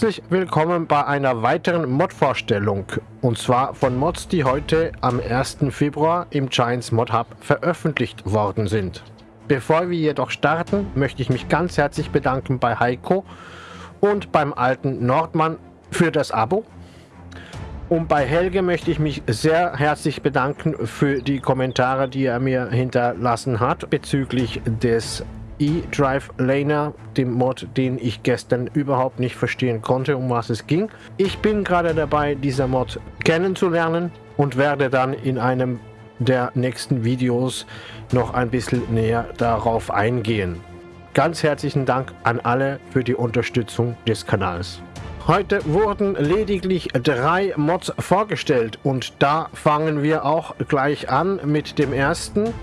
Herzlich willkommen bei einer weiteren Mod-Vorstellung und zwar von Mods, die heute am 1. Februar im Giants Mod Hub veröffentlicht worden sind. Bevor wir jedoch starten, möchte ich mich ganz herzlich bedanken bei Heiko und beim alten Nordmann für das Abo. Und bei Helge möchte ich mich sehr herzlich bedanken für die Kommentare, die er mir hinterlassen hat bezüglich des E-Drive Laner, dem Mod, den ich gestern überhaupt nicht verstehen konnte, um was es ging. Ich bin gerade dabei, dieser Mod kennenzulernen und werde dann in einem der nächsten Videos noch ein bisschen näher darauf eingehen. Ganz herzlichen Dank an alle für die Unterstützung des Kanals. Heute wurden lediglich drei Mods vorgestellt und da fangen wir auch gleich an mit dem ersten.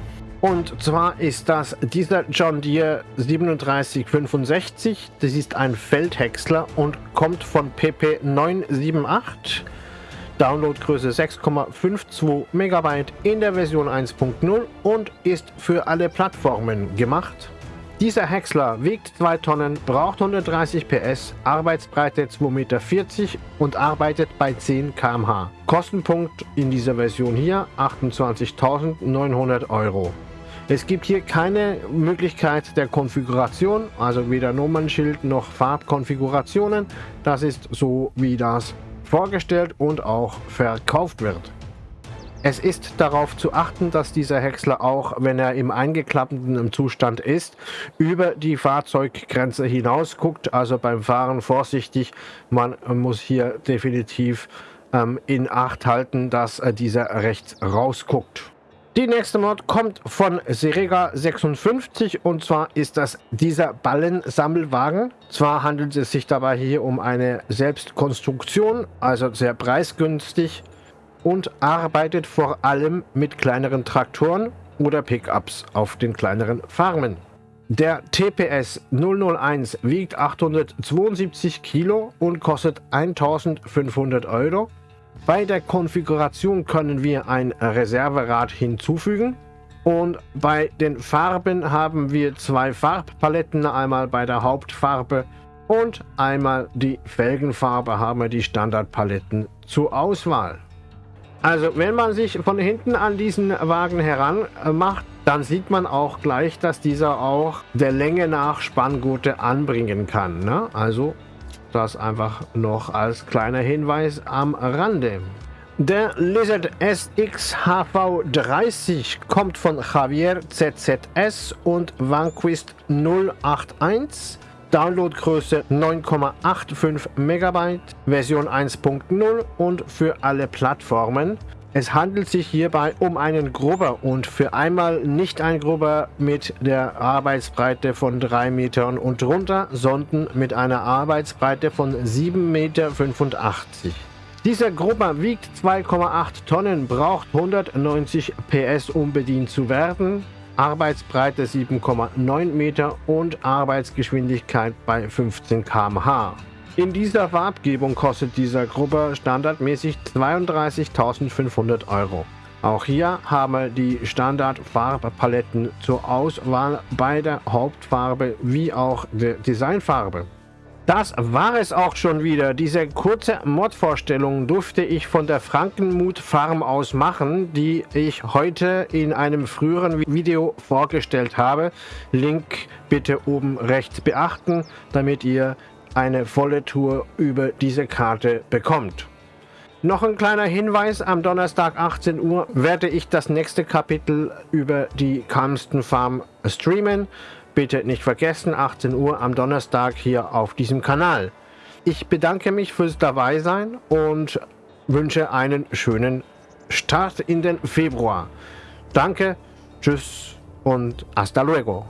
Und zwar ist das dieser John Deere 3765. Das ist ein Feldhäcksler und kommt von PP 978. Downloadgröße 6,52 MB in der Version 1.0 und ist für alle Plattformen gemacht. Dieser Häcksler wiegt 2 Tonnen, braucht 130 PS, Arbeitsbreite 2,40 Meter und arbeitet bei 10 km/h. Kostenpunkt in dieser Version hier 28.900 Euro. Es gibt hier keine Möglichkeit der Konfiguration, also weder Nummernschild noch Farbkonfigurationen. Das ist so, wie das vorgestellt und auch verkauft wird. Es ist darauf zu achten, dass dieser Häcksler auch, wenn er im eingeklappten Zustand ist, über die Fahrzeuggrenze hinaus guckt. Also beim Fahren vorsichtig, man muss hier definitiv ähm, in Acht halten, dass äh, dieser rechts rausguckt. Die nächste Mod kommt von Serega 56 und zwar ist das dieser Ballensammelwagen. Zwar handelt es sich dabei hier um eine Selbstkonstruktion, also sehr preisgünstig und arbeitet vor allem mit kleineren Traktoren oder Pickups auf den kleineren Farmen. Der TPS 001 wiegt 872 Kilo und kostet 1500 Euro. Bei der Konfiguration können wir ein Reserverad hinzufügen und bei den Farben haben wir zwei Farbpaletten, einmal bei der Hauptfarbe und einmal die Felgenfarbe haben wir die Standardpaletten zur Auswahl. Also wenn man sich von hinten an diesen Wagen heran macht, dann sieht man auch gleich, dass dieser auch der Länge nach Spanngurte anbringen kann. Ne? Also das einfach noch als kleiner Hinweis am Rande. Der Lizard SX HV30 kommt von Javier ZZS und Vanquist 081. Downloadgröße 9,85 MB, Version 1.0 und für alle Plattformen. Es handelt sich hierbei um einen Grubber und für einmal nicht ein Grubber mit der Arbeitsbreite von 3 Metern und drunter, sondern mit einer Arbeitsbreite von 7,85 Meter. Dieser Grubber wiegt 2,8 Tonnen, braucht 190 PS um bedient zu werden, Arbeitsbreite 7,9 Meter und Arbeitsgeschwindigkeit bei 15 km/h. In dieser Farbgebung kostet dieser Grubber standardmäßig 32.500 Euro. Auch hier haben wir die Standard-Farbpaletten zur Auswahl bei der Hauptfarbe wie auch der Designfarbe. Das war es auch schon wieder. Diese kurze Mod-Vorstellung durfte ich von der Frankenmut Farm aus machen, die ich heute in einem früheren Video vorgestellt habe. Link bitte oben rechts beachten, damit ihr eine volle Tour über diese Karte bekommt. Noch ein kleiner Hinweis, am Donnerstag 18 Uhr werde ich das nächste Kapitel über die Calmston Farm streamen. Bitte nicht vergessen, 18 Uhr am Donnerstag hier auf diesem Kanal. Ich bedanke mich fürs Dabeisein und wünsche einen schönen Start in den Februar. Danke, tschüss und hasta luego.